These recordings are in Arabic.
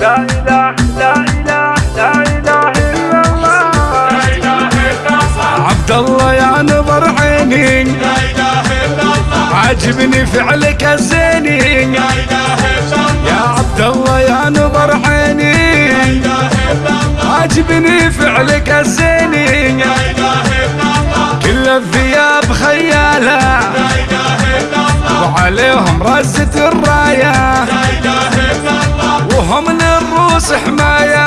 لا إله لا إله لا إله إلا الله. عبد الله يا نظر عيني لا إله إلا الله عاجبني فعلك الزيني لا إله إلا الله يا عبد الله يا نظر عيني لا إله إلا الله عاجبني فعلك الزيني لا إله إلا الله كل الثياب خيالة. لا إله إلا الله وعليهم رزة الراية. للروس حماية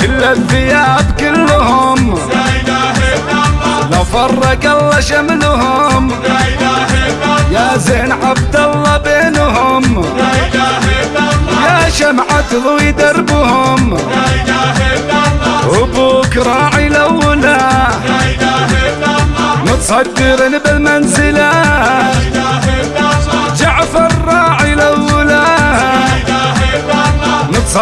كل الثياب كلهم. لو فرق الله شملهم. يا زين عبد الله بينهم. يا شمعة ضوي دربهم. وبوك راعي لولا. متصدر بالمنزلة.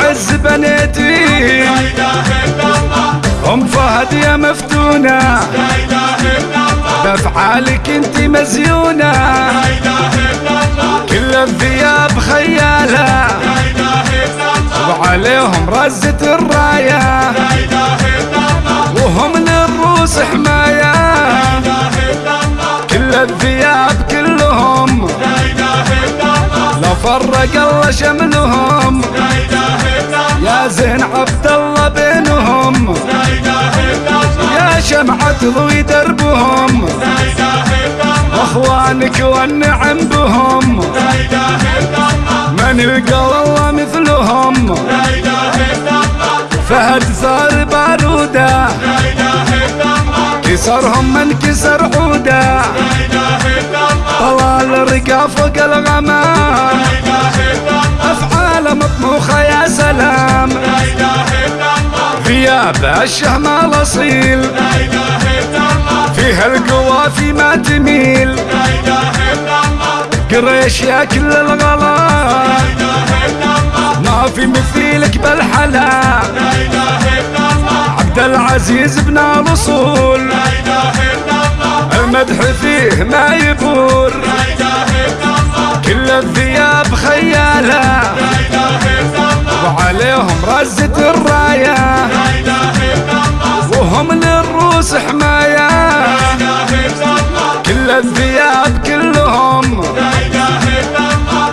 العز بنيتي. لا إله إلا الله أم فهد يا مفتونة. لا إله إلا الله بأفعالك أنت مزيونة. لا إله إلا الله كل الثياب خيالة. لا إله إلا الله وعليهم رزة الراية. لا إله إلا الله وهم للروس حماية. لا إله إلا الله كل الثياب كلهم. لا إله إلا الله لو فرق الله شملهم. لا الله زين عبد الله بينهم. الله يا شمعة ضوي دربهم. الله واخوانك والنعم بهم. الله من يلقى والله مثلهم. الله فهد صار الله كسرهم من كسر الله طلال الرقا فوق الغمام الله افعال مطموخة يا سلام. ثياب الشهم الأصيل. لا إله إلا الله القوافي ما تميل. لا إله إلا الله قريش يا كل الغلا. لا إله إلا الله ما في مثيلك بالحلا. لا إله إلا الله عبد العزيز بن الأصول. لا إله إلا الله المدح فيه ما يبور لا إله إلا الله كل الثياب خيالة. لا إله إلا الله وعليهم رزة الراية للروس حماية كل الثياب كلهم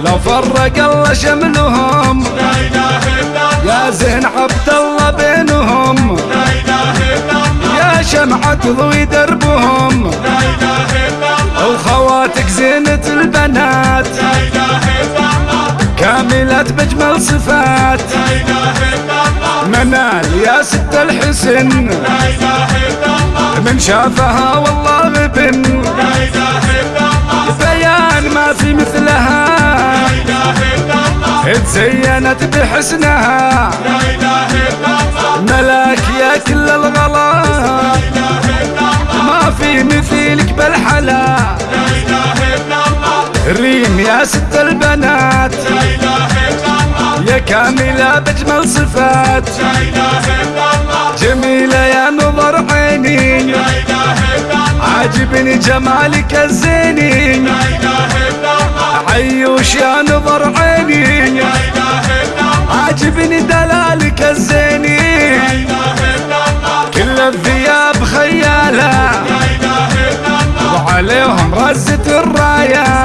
لو فرق الله شملهم. يا زين عبد الله بينهم. يا شمعة ضوي دربهم. وخواتك زينة البنات. كاملات بجمل صفات. منال يا ست الحسن. لا إله إلا الله من شافها والله غبن. لا إله إلا الله بيان ما في مثلها. لا إله إلا الله تزينت بحسنها. لا إله إلا الله ملاك يا كل الغلا. لا إله إلا الله ما في مثيلك بالحلا. لا إله إلا الله ريم يا ست البنات لا إله إلا الله جميلة يا نظر عيني. لا إله إلا الله عاجبني جمالك الزيني. لا إله إلا الله عيوش يا نظر عيني. لا إله إلا الله عاجبني دلالك الزيني. لا إله إلا الله كل الثياب خيالة. لا إله إلا الله وعليهم رزة الراية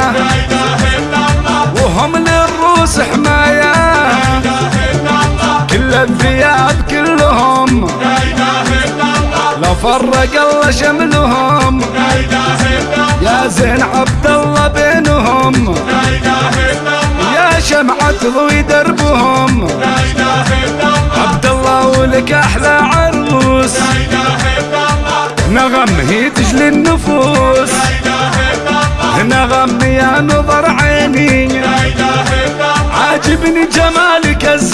الثياب كلهم. لا إله إلا الله لو فرق الله شملهم. لا إله إلا الله يا زين عبد الله بينهم. لا إله إلا الله يا شمعة ضوي دربهم. لا إله إلا الله عبد الله ولك أحلى عروس. لا إله إلا الله نغم هي تجلي النفوس. لا إله إلا الله نغم يا نظر عيني. لا إله إلا الله عاجبني جمالك لا إله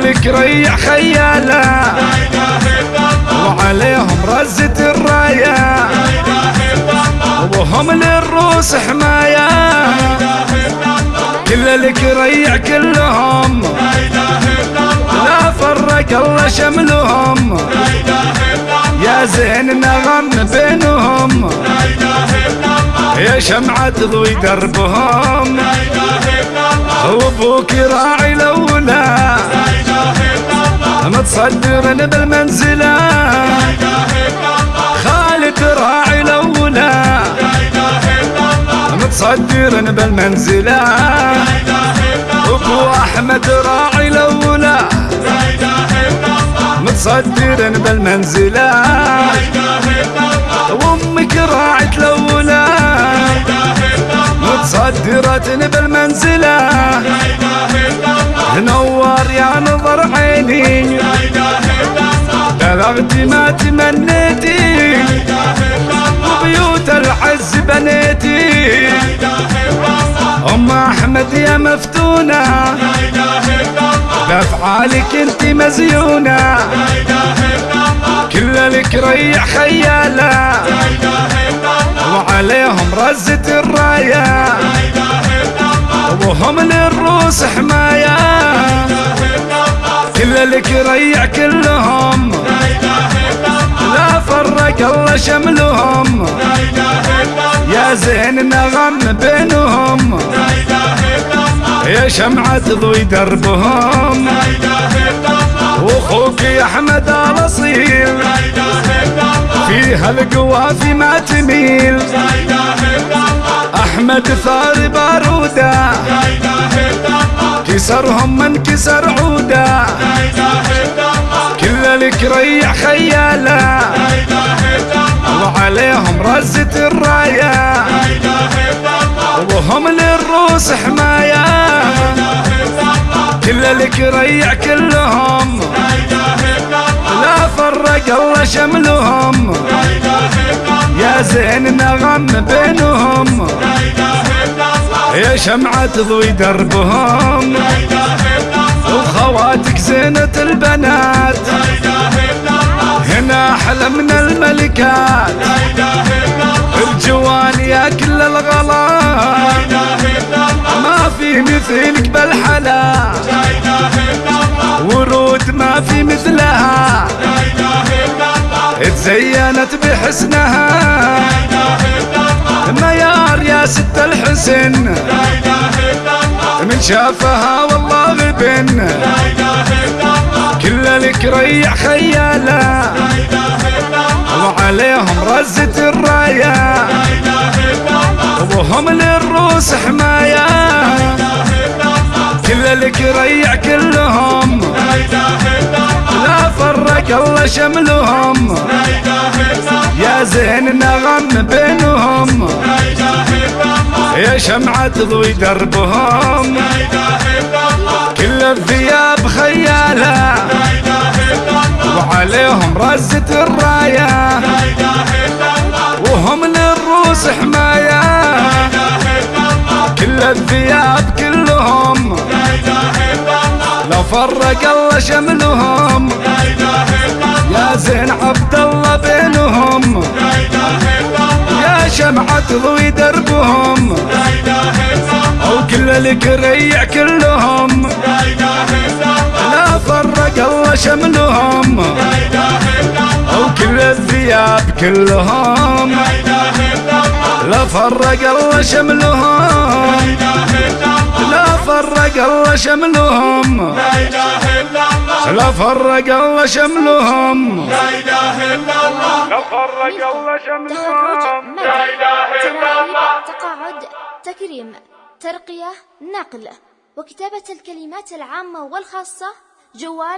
لك ريع خياله. وعليهم رزة الراية. وهم للروس حماية. كل لك ريع كلهم. لا فرق الله شملهم. يا زين نغم بينهم. يا شمعة تضوي دربهم. وابوك راعي الاولى متصدر بالمنزلة خالد راعي الاولى متصدر بالمنزلة ابو احمد راعي الاولى متصدر بالمنزلة وأمك راعت الاولى متصدرة بالمنزلة نور يا نظر عيني. بلغت ما تمنيتي. وبيوت العز بنيتي. أم أحمد يا مفتونة. بأفعالك أنت مزيونة. كل لك ريع خياله. وعليهم رزة الرايه وهم للروس حمايه كل لك ريع كلهم. لا فرق الله شملهم. يا زين نغم بينهم. يا شمعة تضوي دربهم. وأخوك يا أحمد الاصيل فيها القوافي ما تميل. أحمد ثار بارودة. كسرهم من كسر عودة. كل لك ريع خياله. وعليهم رزة الراية. وهم للروس حماية. كل لك ريع كلهم. فرق الله شملهم. يا زين نغم بينهم. يا شمعة تضوي دربهم. وخواتك زينة البنات. هنا أحلى من الملكات. الجوان يا كل الغلا ما في مثلك بالحلا. ورود ما في مثلها. تزينت بحسنها. ميار يا ست الحسن. من شافها والله غبن. كل لك ريع خياله وعليهم رزة الرايه وهم للروس حمايه كل لك ريع كلهم. لا فرق الله شملهم. تضوي دربهم. كل الثياب خيالة. وعليهم رزة الراية. وهم للروس حماية. كل الثياب كلهم. لو فرق الله شملهم. يا زين عبد الله بينهم. يا شمعة تضوي دربهم. وكل لك ريع كلهم. لا فرق الله شملهم. وكل الثياب كلهم. لا فرق الله شملهم. لا فرق الله شملهم. لا فرق الله شملهم. لا فرق الله تخرج شملهم. مدح تراويح تقاعد. تكريم ترقية نقل. وكتابة الكلمات العامة والخاصة جوال